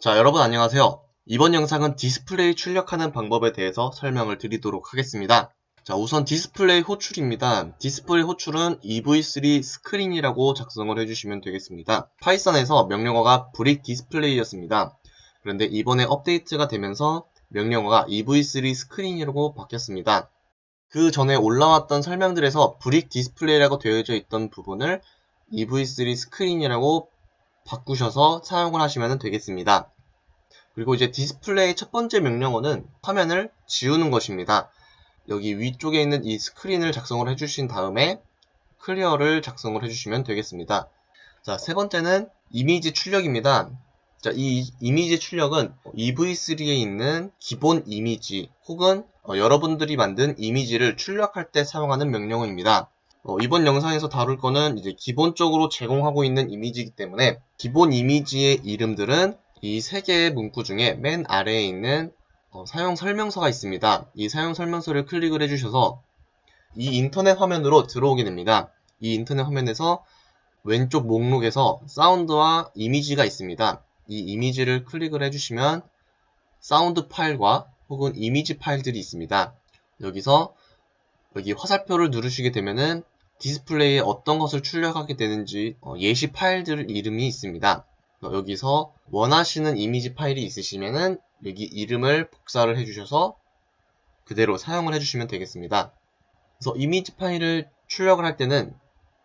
자, 여러분 안녕하세요. 이번 영상은 디스플레이 출력하는 방법에 대해서 설명을 드리도록 하겠습니다. 자, 우선 디스플레이 호출입니다. 디스플레이 호출은 EV3 스크린이라고 작성을 해주시면 되겠습니다. 파이썬에서 명령어가 brick 디스플레이였습니다. 그런데 이번에 업데이트가 되면서 명령어가 EV3 스크린이라고 바뀌었습니다. 그 전에 올라왔던 설명들에서 brick 디스플레이라고 되어져 있던 부분을 EV3 스크린이라고 바꾸셔서 사용을 하시면 되겠습니다. 그리고 이제 디스플레이 첫 번째 명령어는 화면을 지우는 것입니다. 여기 위쪽에 있는 이 스크린을 작성을 해주신 다음에 clear를 작성을 해주시면 되겠습니다. 자, 세 번째는 이미지 출력입니다. 자, 이 이미지 출력은 EV3에 있는 기본 이미지 혹은 어, 여러분들이 만든 이미지를 출력할 때 사용하는 명령어입니다. 어, 이번 영상에서 다룰 거는 이제 기본적으로 제공하고 있는 이미지이기 때문에 기본 이미지의 이름들은 이 세 개의 문구 중에 맨 아래에 있는 어, 사용 설명서가 있습니다. 이 사용 설명서를 클릭을 해주셔서 이 인터넷 화면으로 들어오게 됩니다. 이 인터넷 화면에서 왼쪽 목록에서 사운드와 이미지가 있습니다. 이 이미지를 클릭을 해주시면 사운드 파일과 혹은 이미지 파일들이 있습니다. 여기서 여기 화살표를 누르시게 되면은 디스플레이에 어떤 것을 출력하게 되는지 어, 예시 파일들 이름이 있습니다. 여기서 원하시는 이미지 파일이 있으시면은 여기 이름을 복사를 해주셔서 그대로 사용을 해주시면 되겠습니다. 그래서 이미지 파일을 출력을 할 때는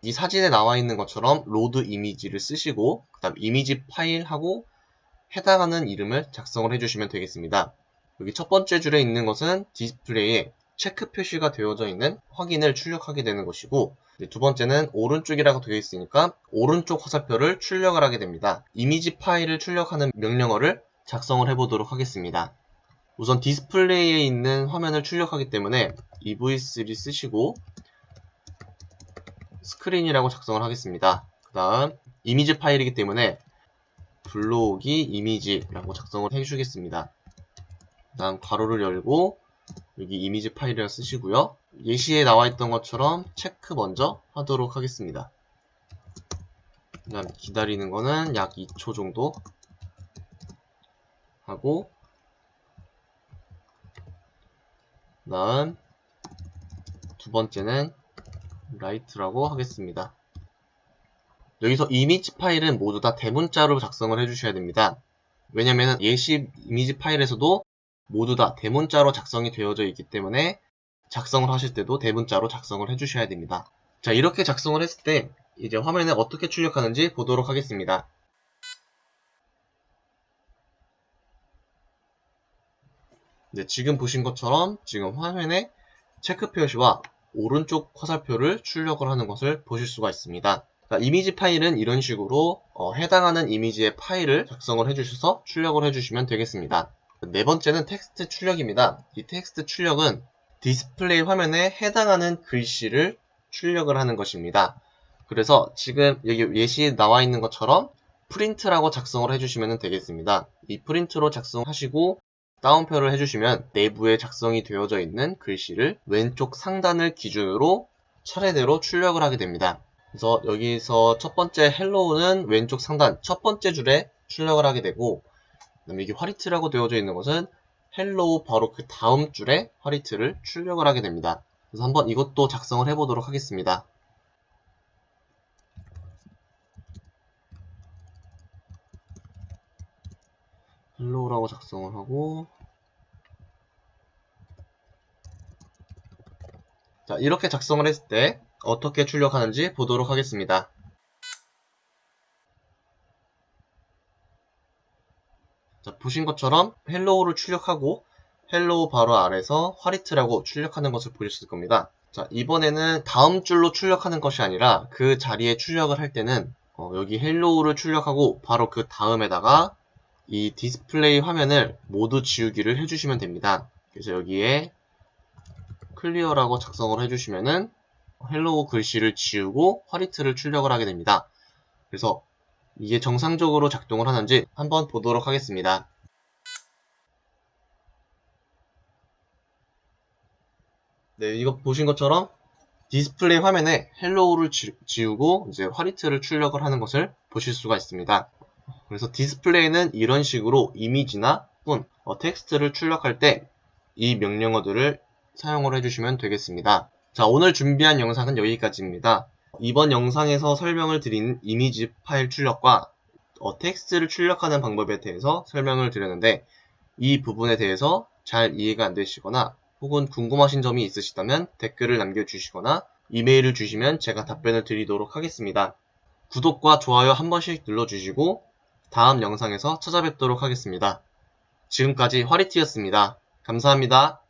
이 사진에 나와 있는 것처럼 load image를 쓰시고 그 다음 이미지 파일하고 해당하는 이름을 작성을 해주시면 되겠습니다. 여기 첫 번째 줄에 있는 것은 디스플레이에 체크 표시가 되어져 있는 확인을 출력하게 되는 것이고 두 번째는 오른쪽이라고 되어 있으니까 오른쪽 화살표를 출력을 하게 됩니다. 이미지 파일을 출력하는 명령어를 작성을 해보도록 하겠습니다. 우선 디스플레이에 있는 화면을 출력하기 때문에 EV3 쓰시고 스크린이라고 작성을 하겠습니다. 그 다음 이미지 파일이기 때문에 블로기 이미지라고 작성을 해주겠습니다. 그 다음 괄호를 열고 여기 이미지 파일을 쓰시고요. 예시에 나와 있던 것처럼 체크 먼저 하도록 하겠습니다. 그 다음 기다리는 거는 약 2초 정도 하고 그 다음 두 번째는 right라고 하겠습니다. 여기서 이미지 파일은 모두 다 대문자로 작성을 해주셔야 됩니다. 왜냐면 예시 이미지 파일에서도 모두 다 대문자로 작성이 되어져 있기 때문에 작성을 하실 때도 대문자로 작성을 해주셔야 됩니다. 자 이렇게 작성을 했을 때 이제 화면에 어떻게 출력하는지 보도록 하겠습니다. 네, 지금 보신 것처럼 지금 화면에 체크 표시와 오른쪽 화살표를 출력을 하는 것을 보실 수가 있습니다. 자, 이미지 파일은 이런 식으로 어, 해당하는 이미지의 파일을 작성을 해주셔서 출력을 해주시면 되겠습니다. 네 번째는 텍스트 출력입니다. 이 텍스트 출력은 디스플레이 화면에 해당하는 글씨를 출력을 하는 것입니다. 그래서 지금 여기 예시에 나와 있는 것처럼 프린트라고 작성을 해주시면 되겠습니다. 이 프린트로 작성하시고 따옴표를 해주시면 내부에 작성이 되어져 있는 글씨를 왼쪽 상단을 기준으로 차례대로 출력을 하게 됩니다. 그래서 여기서 첫 번째 hello는 왼쪽 상단 첫 번째 줄에 출력을 하게 되고 그다음에 이게 화리트라고 되어져 있는 것은 hello 바로 그 다음 줄에 화리트를 출력을 하게 됩니다. 그래서 한번 이것도 작성을 해보도록 하겠습니다. Hello라고 작성을 하고 자 이렇게 작성을 했을 때 어떻게 출력하는지 보도록 하겠습니다. 자, 보신 것처럼 Hello를 출력하고 Hello 바로 아래서 화리트라고 출력하는 것을 보셨을 겁니다. 자, 이번에는 다음 줄로 출력하는 것이 아니라 그 자리에 출력을 할 때는 어, 여기 Hello를 출력하고 바로 그 다음에다가 이 디스플레이 화면을 모두 지우기를 해주시면 됩니다. 그래서 여기에 clear라고 작성을 해주시면은 Hello 글씨를 지우고 화리트를 출력을 하게 됩니다. 그래서 이게 정상적으로 작동을 하는지 한번 보도록 하겠습니다. 네, 이거 보신 것처럼 디스플레이 화면에 Hello를 지, 우고 이제 화리트를 출력을 하는 것을 보실 수가 있습니다. 그래서 디스플레이는 이런 식으로 이미지나 또는 어, 텍스트를 출력할 때 이 명령어들을 사용을 해주시면 되겠습니다. 자, 오늘 준비한 영상은 여기까지입니다. 이번 영상에서 설명을 드린 이미지 파일 출력과 어, 텍스트를 출력하는 방법에 대해서 설명을 드렸는데 이 부분에 대해서 잘 이해가 안 되시거나 혹은 궁금하신 점이 있으시다면 댓글을 남겨주시거나 이메일을 주시면 제가 답변을 드리도록 하겠습니다. 구독과 좋아요 한 번씩 눌러주시고 다음 영상에서 찾아뵙도록 하겠습니다. 지금까지 화리티였습니다. 감사합니다.